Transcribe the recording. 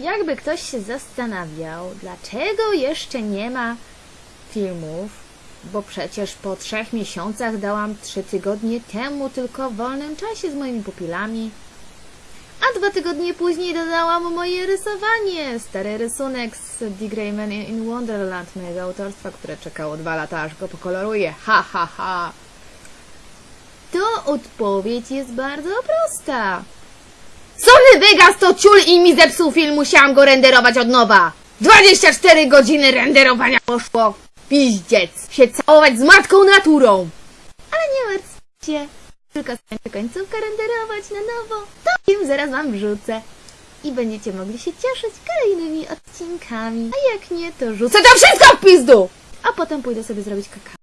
Jakby ktoś się zastanawiał, dlaczego jeszcze nie ma filmów, bo przecież po trzech miesiącach dałam trzy tygodnie temu tylko w wolnym czasie z moimi pupilami. A dwa tygodnie później dodałam moje rysowanie. Stary rysunek z Dick Grayman in Wonderland mojego autorstwa, które czekało dwa lata, aż go pokoloruję. Ha, ha, ha. To odpowiedź jest bardzo prosta. Vegas to ciul i mi zepsuł film, musiałam go renderować od nowa. 24 godziny renderowania poszło. Piździec. Się całować z matką naturą. Ale nie martwcie się. Tylko skończę końcówkę renderować na nowo. To film zaraz wam wrzucę. I będziecie mogli się cieszyć kolejnymi odcinkami. A jak nie, to rzucę to wszystko w pizdu! A potem pójdę sobie zrobić kakao.